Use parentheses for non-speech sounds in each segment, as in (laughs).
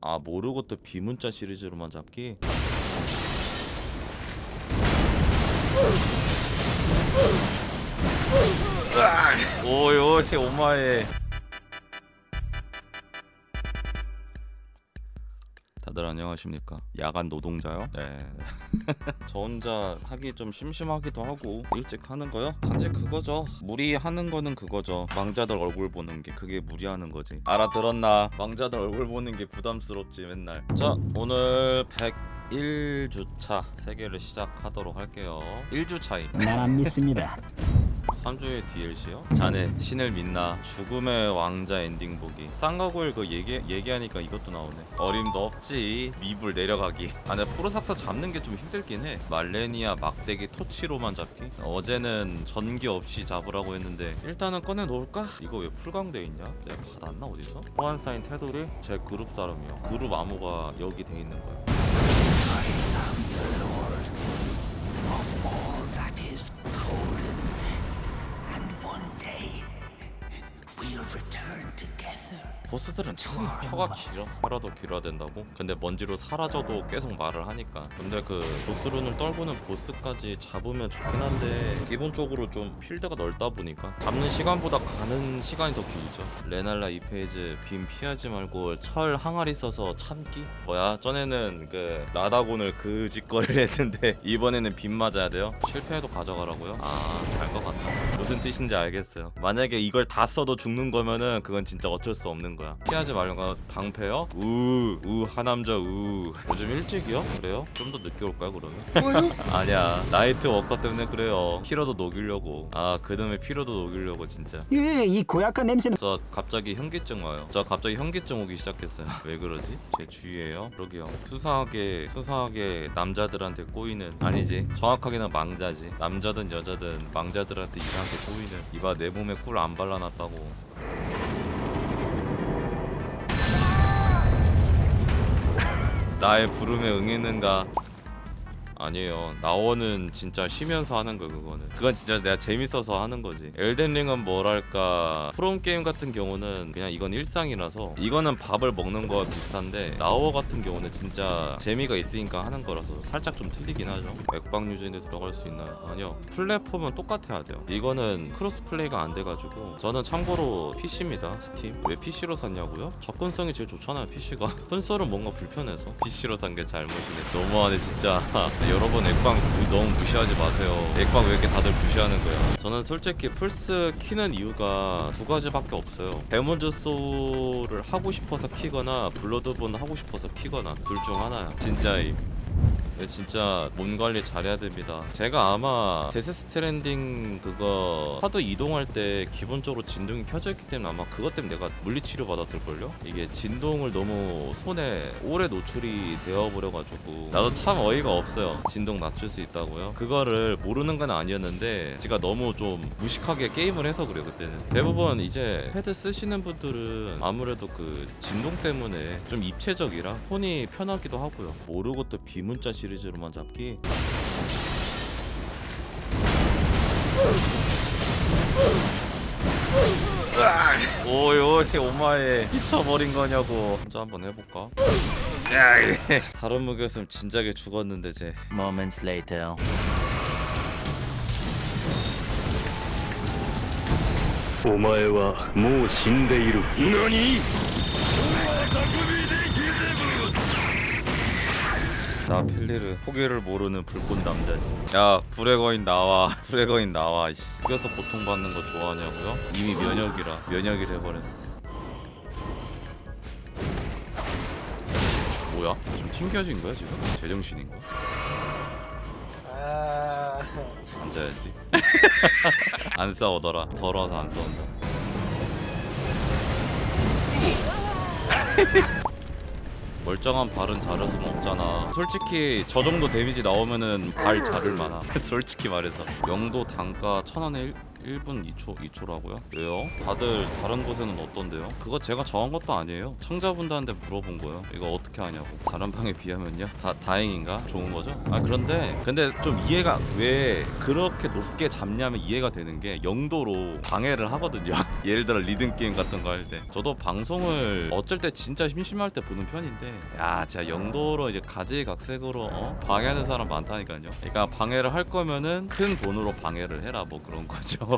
아 모르고 또 비문자 시리즈로만 잡기? 오이 오이 오마에 다들 안녕하십니까? 야간 노동자요? (laughs) 네 저 혼자 하기 좀 심심하기도 하고 일찍 하는 거요? 단지 그거죠. 무리하는 거는 그거죠. 망자들 얼굴 보는 게 그게 무리하는 거지. 알아들었나? 망자들 얼굴 보는 게 부담스럽지 맨날. 자 오늘 101주차 세계를 시작하도록 할게요. 1주차임 난안 믿습니다. 3주의 DLC요? 자네 신을 믿나 죽음의 왕자 엔딩 보기 쌍가골 그 얘기, 얘기하니까 이것도 나오네 어림도 없지 미불 내려가기 아 근데 포르삭사 잡는 게 좀 힘들긴 해 말레니아 막대기 토치로만 잡기 어제는 전기 없이 잡으라고 했는데 일단은 꺼내 놓을까? 이거 왜 풀강돼 있냐? 내가 받았나 어디서? 호환 사인 테두리? 제 그룹 사람이요 그룹 암호가 여기 돼 있는 거야 보스들은 참 혀가 길어 혀라도 길어야 된다고? 근데 먼지로 사라져도 계속 말을 하니까 근데 그 보스룬을 떨구는 보스까지 잡으면 좋긴 한데 기본적으로 좀 필드가 넓다 보니까 잡는 시간보다 가는 시간이 더 길죠 레날라 2phase 빔 피하지 말고 철 항아리 써서 참기? 뭐야 전에는 그 라다곤을 그 짓거리를 (laughs) 했는데 이번에는 빔 맞아야 돼요? 실패해도 가져가라고요? 아알 것 같다 무슨 뜻인지 알겠어요 만약에 이걸 다 써도 죽는 거면은 그건 진짜 어쩔 수 없는 거야 피하지 말고 방패요? 우우 하남자 우 요즘 일찍이요? 그래요? 좀 더 늦게 올까요 그러면? (laughs) 아니야 나이트 워커 때문에 그래요 피로도 녹이려고 아 그놈의 피로도 녹이려고 진짜 예, 이 고약한 냄새는 저 갑자기 현기증 와요. 저 갑자기 현기증 오기 시작했어요. (laughs) 왜 그러지? 제 주위에요? 그러게요. 수상하게 수상하게 남자들한테 꼬이는 아니지. 정확하게는 망자지. 남자든 여자든 망자들한테 이상하게 꼬이는 이봐 내 몸에 꿀 안 발라놨다고. 나의 부름에 응했는가? 아니에요. 나원은 진짜 쉬면서 하는 거 그거는. 그건 진짜 내가 재밌어서 하는 거지. 엘덴링은 뭐랄까 프롬 게임 같은 경우는 그냥 이건 일상이라서 이거는 밥을 먹는 거와 비슷한데 나워 같은 경우는 진짜 재미가 있으니까 하는 거라서 살짝 좀 틀리긴 하죠. 엑박 유저인데 들어갈 수 있나요? 아니요. 플랫폼은 똑같아야 돼요. 이거는 cross play가 안 돼가지고 저는 참고로 PC입니다. 스팀. 왜 PC로 샀냐고요? 접근성이 제일 좋잖아요. PC가. (laughs) 콘솔은 뭔가 불편해서 PC로 산 게 잘못이네. 너무하네 진짜. (laughs) 여러분 엑박 무- 너무 무시하지 마세요. 엑박 왜 이렇게 다들 무시하는 거야? 저는 솔직히 플스 키는 이유가 두 가지밖에 없어요. 데몬즈 소울을 하고 싶어서 키거나 블러드본 하고 싶어서 키거나 둘 중 하나야. 진짜임. 네, 진짜 몸 관리 잘해야 됩니다. 제가 아마 데스 스트랜딩 그거 하도 이동할 때 기본적으로 진동이 켜져 있기 때문에 아마 그것 때문에 내가 물리치료 받았을 걸요. 이게 진동을 너무 손에 오래 노출이 되어 버려 가지고 나도 참 어이가 없어요. 진동 낮출 수 있다고요. 그거를 모르는 건 아니었는데 제가 너무 좀 무식하게 게임을 해서 그래요 그때는. 대부분 이제 패드 쓰시는 분들은 아무래도 그 진동 때문에 좀 입체적이라 손이 편하기도 하고요. 모르고 또 비문자 시리즈로만 잡기. 오이 오이 오마에 미쳐버린 거냐고. 혼자 한번 해볼까? 다른 무기였으면 진작에 죽었는데 쟤. Moments later. 오마에와 모 신데이루. 너니? 나 필리르 포기를 모르는 불꽃 남자지 야 불의 거인 나와 (laughs) 불의 거인 나와 씨. 죽여서 고통받는 거 좋아하냐고요? 이미 면역이라 면역이 돼버렸어 뭐야? 좀 튕겨진 거야 지금? 제정신인가? 앉아야지 (laughs) 안 싸우더라 더러워서 안 싸운다 (laughs) 멀쩡한 발은 자를 순 없잖아. 솔직히 저 정도 데미지 나오면은 발 자를 만하 (laughs) 솔직히 말해서. 영도 단가 천 원에 일- 1분 2초 2초라고요? 왜요? 다들 다른 곳에는 어떤데요? 그거 제가 정한 것도 아니에요. 시청자분들한테 물어본 거예요. 이거 어떻게 하냐고. 다른 방에 비하면요? 다 다행인가? 좋은 거죠? 아 그런데 근데 좀 이해가 왜 그렇게 높게 잡냐면 이해가 되는 게 영도로 방해를 하거든요. (laughs) 예를 들어 리듬 게임 같은 거 할 때. 저도 방송을 어쩔 때 진짜 심심할 때 보는 편인데 야 진짜 영도로 이제 가지각색으로 어? 방해하는 사람 많다니까요. 그러니까 방해를 할 거면은 큰 돈으로 방해를 해라 뭐 그런 거죠.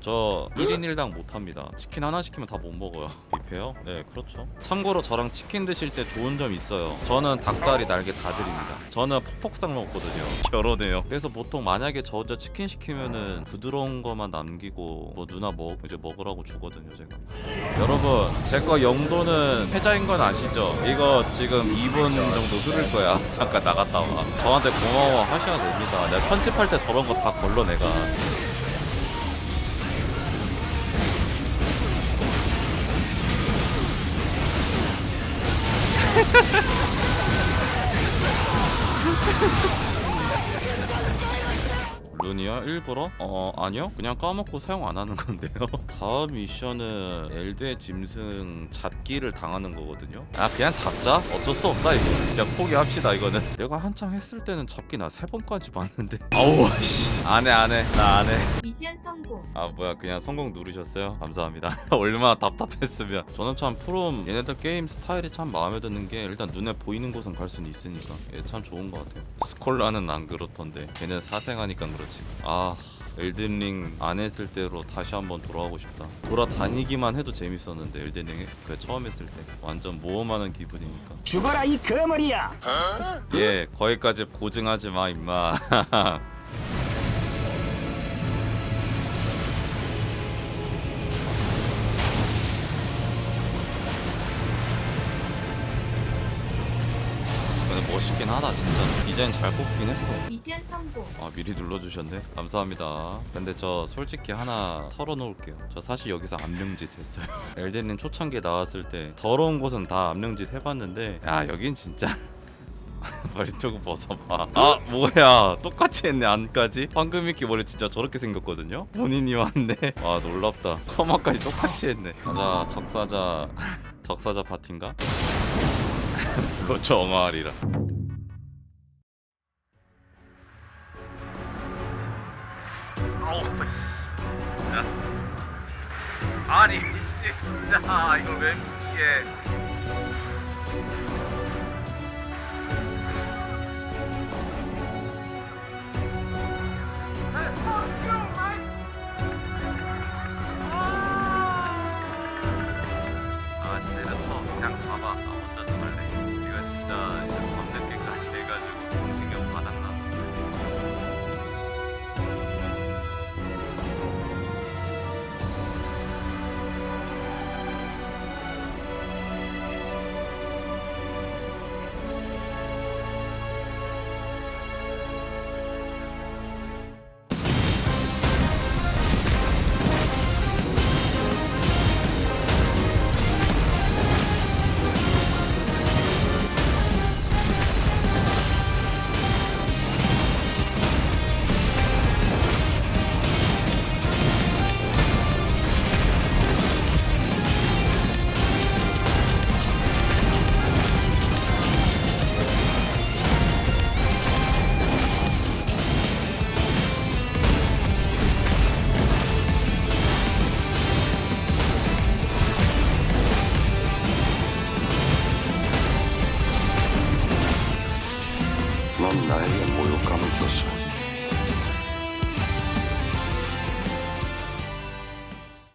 저 1인 1당 못합니다. 치킨 하나 시키면 다 못 먹어요. 뷔페요? 네 그렇죠. 참고로 저랑 치킨 드실 때 좋은 점 있어요. 저는 닭다리 날개 다 드립니다. 저는 퍽퍽상 먹거든요. (laughs) 결혼해요. 그래서 보통 만약에 저 혼자 치킨 시키면은 부드러운 거만 남기고 뭐 누나 먹 이제 먹으라고 주거든요 제가. 여러분 제 거 영도는 패자인 건 아시죠? 이거 지금 2분 정도 흐를 거야. (laughs) 잠깐 나갔다 와. 저한테 고마워 하셔야 됩니다. 내가 편집할 때 저런 거 다 걸러 내가 (laughs) 룬이요? 일부러? 어 아니요. 그냥 까먹고 사용 안 하는 건데요. (laughs) 다음 미션은 엘드의 짐승 잡기를 당하는 거거든요. 아 그냥 잡자? 어쩔 수 없다 이거. 그냥 포기합시다 이거는. 내가 한창 했을 때는 잡기 나 세 번까지 봤는데. (laughs) 아우 씨. 안해 안해. 나 안해 미션 성공. 아 뭐야 그냥 성공 누르셨어요? 감사합니다. (laughs) 얼마나 답답했으면. 저는 참 프롬 얘네들 게임 스타일이 참 마음에 드는 게 일단 눈에 보이는 곳은 갈 수는 있으니까. 얘 참 좋은 것 같아요. 스콜라는 안 그렇던데. 걔는 사생하니까 그렇지. 아 엘든링 안 했을 때로 다시 한번 돌아가고 싶다. 돌아다니기만 해도 재밌었는데 엘든링 그 처음 했을 때. 완전 모험하는 기분이니까. 죽어라 이 거머리야. 예 거기까지 고증하지 마 임마 (laughs) 멋있긴 하다 진짜. 디자인 잘 뽑긴 했어. 미션 성공. 아 미리 눌러주셨네? 감사합니다. 근데 저 솔직히 하나 털어놓을게요. 저 사실 여기서 암령짓 했어요. (laughs) 엘덴님 초창기에 나왔을 때 더러운 곳은 다 암령짓 해봤는데 야 여긴 진짜 (laughs) 머리투구 벗어봐. 아 뭐야. 똑같이 했네 안까지? 황금이끼 머리 진짜 저렇게 생겼거든요? 본인이 왔네. 와 놀랍다. 커마까지 똑같이 했네. 가자 적사자 적사자 파티인가? (laughs) 그거 정화하리라 씨. 진짜? 아니 씨 진짜. 이걸 왜 이게